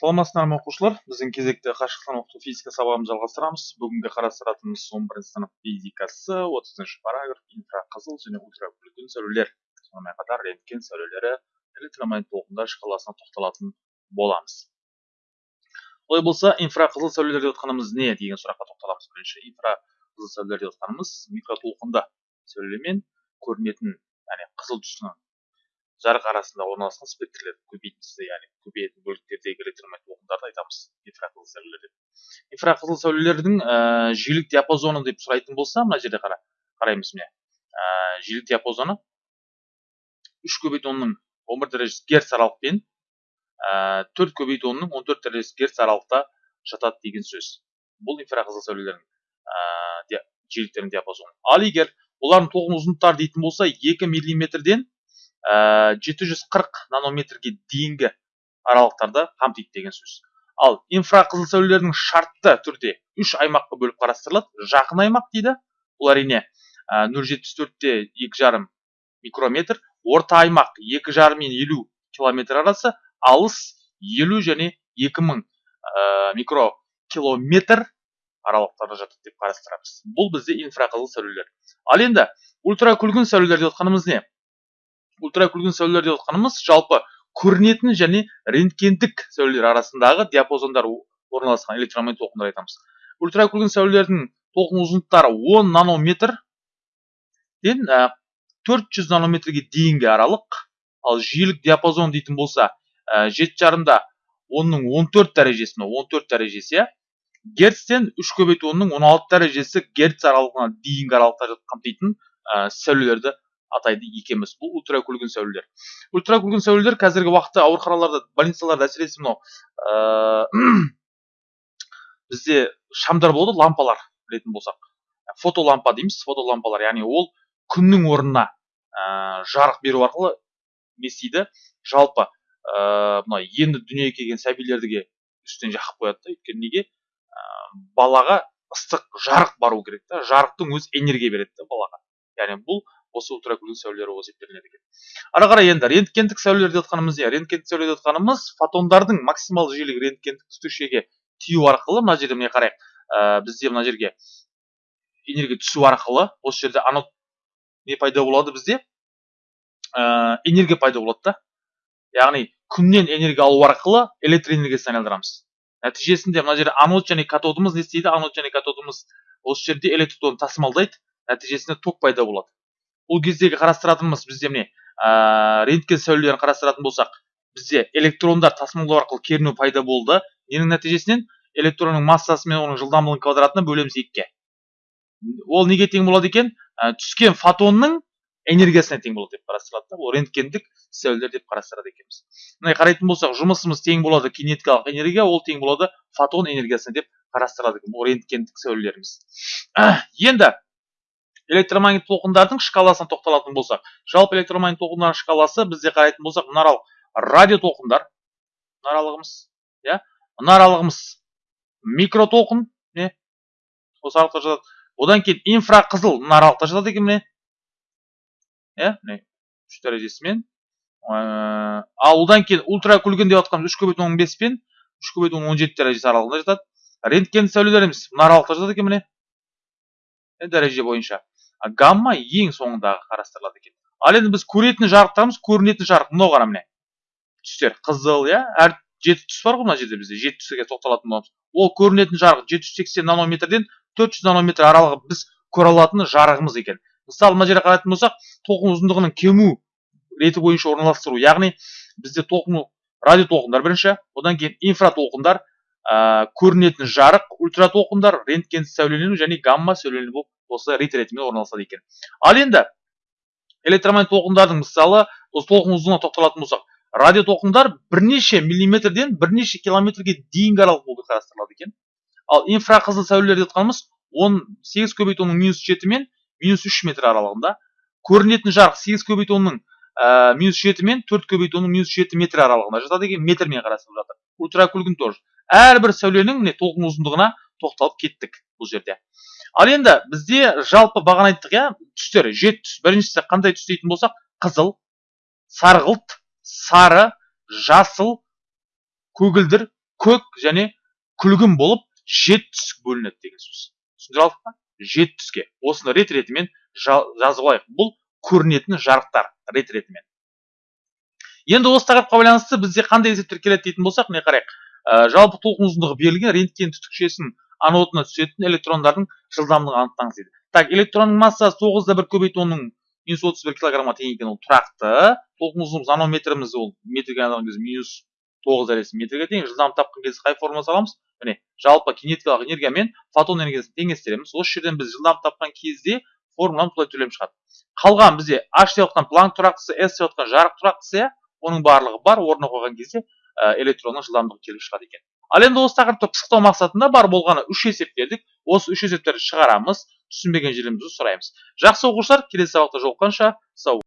саламатсыздар ма оқушылар? Біздің кезекті қашықтан оқыту физика сабағымызды жалғастырамыз. Бүгінгі қарастыратынымыз он бірінші сынып физикасы отызыншы параграф инфрақызыл және ультракүлгін сәулелер. Сонымен қатар рентген сәулелері электромагнит толқындар шкаласына тоқталатын боламыз. Олай болса инфрақызыл сәулелер деп отқанымыз не деген сұраққа тоқталамыз. Бірінші инфрақызыл сәулелер деп отқанымыз микротолқынды сәулемен көрінетін яғни қызыл түсінің жарық арасында орналасқан спектрлер көбейтіндісі яғни көбейетін бөліктердегі электромагнит толқындарды айтамыз. Инфрақызыл сәулелер. Деп инфрақызыл сәулелердің ә, жиілік диапазоны деп сұрайтын болса мына жерде қара қараймыз міне. Ә, жиілік диапазоны үш көбейту онның он бір дәрежесі герц аралықпен ә, төрт көбейту онның он төрт дәрежесі герц аралықта жатады деген сөз. Бұл инфрақызыл сәулелердің ә, жиіліктерінің диапазоны. Ал егер олардың тоғын ұзындықтары дейтін болса екі миллиметрден Э, жеті жүз қырық нанометрге дейінгі аралықтарды қамтиды деген сөз. Ал инфрақызыл сәулелердің шартты түрде үш аймаққа бөліп қарастырылады. Жақын аймақ дейді. Бұл әрине э, нөл жетпіс төртте екі жарым микрометр орта аймақ екі жарым мен елу километр арасы алыс елу және екі мың ә, микрокилометр аралықтарда жатады деп қарастырамыз. Бұл бізде инфрақызыл сәулелер. Ал енді ультракүлгін сәулелер деп отқанымыз не? Ультракүлгін сәулелер деп отқанымыз жалпы көрінетін және рентгендік сәулелер арасындағы диапазондар орналасқан электромагнит толқындар айтамыз. Ультракүлгін сәулелердің толқын ұзындықтары 10 нанометрден төрт жүз нанометрге дейінгі аралық ал жиілік диапазон дейтін болса жеті жарымда онның он төрт дәрежесі он төрт дәрежесі иә. Герцтен үш көбейту онның он алты дәрежесі герц аралығына дейінгі аралықта қамтитын сәулелерді атайды екеміз. Бұл ультракүлгін сәулелер. Ультракүлгін сәулелер қазіргі уақытта ауруханаларда больницаларда әсіресе мынау ә, бізде шамдар болады лампалар білетін болсақ. Фотолампа дейміз фотолампалар. Яғни ол күннің орнына ә, жарық беру арқылы не істейді жалпы ә, мына енді дүниеге келген сәбилерге үстінен жақып қояды да өйткені неге? Ә, балаға ыстық жарық бару керек та жарықтың өзі энергия береді да балаға. Яғни бұл осы ультракүлгін сәулелер болып есептелінеді екен. Ары қарай енді рентгендік сәулелер деп жатқанымыз не рентгендік сәуле деп жатқанымыз фотондардың максималды жиілігі рентгендік түтікшеге тию арқылы мына жерде міне қарайық ә, бізде мына жерге энергия түсу арқылы осы жерде анод не пайда болады бізде? Ә, энергия пайда болады да. Яғни күннен энергия алу арқылы электр энергиясына айналдырамыз. Нәтижесінде мына жерде анод және катодымыз не істейді? Анод және катодымыз осы жерде электронды тасымалдайды. Нәтижесінде ток пайда болады. Ол кездегі қарастыратынымыз бізде міне ә, рентген сәулелерін қарастыратын болсақ бізде электрондар тасымалдау арқылы кернеу пайда болды. Ненің нәтижесінен электронның массасы мен оның жылдамдығын квадратына бөлеміз екіге. Ол неге тең болады екен? Ә, түскен фотонның энергиясына тең болады деп қарастырылады да. Ол рентгендік сәулелер деп қарастырады екенбіз. Мына қарайтын болсақ жұмысымыз тең болады кинетикалық энергия ол тең болады фотон энергиясына деп қарастырылады екен бұл рентгендік сәулелеріміз. Енді электромагнит толқындардың шкаласына тоқталатын болсақ жалпы электромагнит толқындардың шкаласы бізде қарайтын болсақ мына радио толқындар мына аралығымыз иә? Мына аралығымыз микротолқын не? Осы аралықта жатады одан кейін инфрақызыл мына аралықта жатады екен міне. Иә міне үш дәрежесімен. Ал одан кейін ультракүлгін деп жатқанымыз үш көбейту он бес пен үш көбейту он жеті дәрежесі аралығында жатады. Рентген сәулелеріміз мына аралықта жатады екен міне. Дәреже бойынша. Гамма ең соңындағы қарастырылады екен. Ал енді біз көретін жарықтарымыз көрінетін жарық. Мынау қара міне. Түстер қызыл иә? Әр жеті түс бар ғой мына жерде бізде. Жеті түске тоқталатын боламыз ол көрінетін жарық жеті жүз сексен нанометрден төрт жүз нанометр аралығы біз көре алатын жарығымыз екен. Мысалы мына жерде қарайтын болсақ толқын ұзындығының кему реті бойынша орналастыру яғни бізде толқын радио толқындар бірінші одан кейін инфратолқындар ә, көрінетін жарық ультратолқындар рентген сәулелену және гамма сәулелену болып осы рит ретімен орналасады екен. Ал енді электромагнит толқындардың мысалы осы толқын ұзындығына тоқталатын болсақ радио толқындар бірнеше миллиметрден бірнеше километрге дейінгі аралық болып қарастырылады екен. Ал инфрақызыл сәулелер деп жатқанымыз он сегіз көбейту онның минус жеті мен минус үш метр аралығында. Көрінетін жарық сегіз көбейту онның ә, минус жеті мен төрт көбейту онның минус жеті метр аралығында жатады екен метрмен қарастырылып жатыр. Ультракүлгін тоже. Әрбір сәуленің міне толқын ұзындығына тоқталып кеттік бұл жерде. Ал енді бізде жалпы бағана айттық иә түстер жеті түс. Біріншісі қандай түс дейтін болсақ қызыл сарғылт сары жасыл көгілдір көк және күлгін болып жеті түске бөлінеді деген сөз. Түсіндіре алдық па? Жеті түске. Осыны рет ретімен жа- жазып алайық. Бұл көрінетін жарықтар рет ретімен. Енді осы тақырыпқа байланысты бізде қандай есептер келеді дейтін болсақ міне қарайық? Ә, жалпы толқын ұзындығы берілген рентген түтікшесінің анодына түсетін электрондардың жылдамдығын анықтаңыз дейді. Так электронның массасы тоғыз да бір көбейту онның минус отыз бір килограммға тең екен ол тұрақты. Толқын ұзындығымыз нанометріміз ол метрге айналған кезде минус тоғыз дәрежесі метрге тең. Жылдамдық тапқан кезде қай формула саламыз? Міне жалпы кинетикалық энергия мен фотон энергиясын теңестіреміз. Осы жерден біз жылдамдық тапқан кезде формуланы былай төлем шығады. Қалған бізде h деп отқан планк тұрақтысы s деп отқан жарық тұрақтысы иә оның барлығы бар. Орнына қойған кезде ә, электронның жылдамдығы келіп шығады екен. Ал енді осы тақырыпты пысықтау мақсатында бар болғаны үш есеп бердік осы үш есептерді шығарамыз түсінбеген жерімізді сұраймыз. Жақсы оқушылар келесі сабақта жолыққанша сау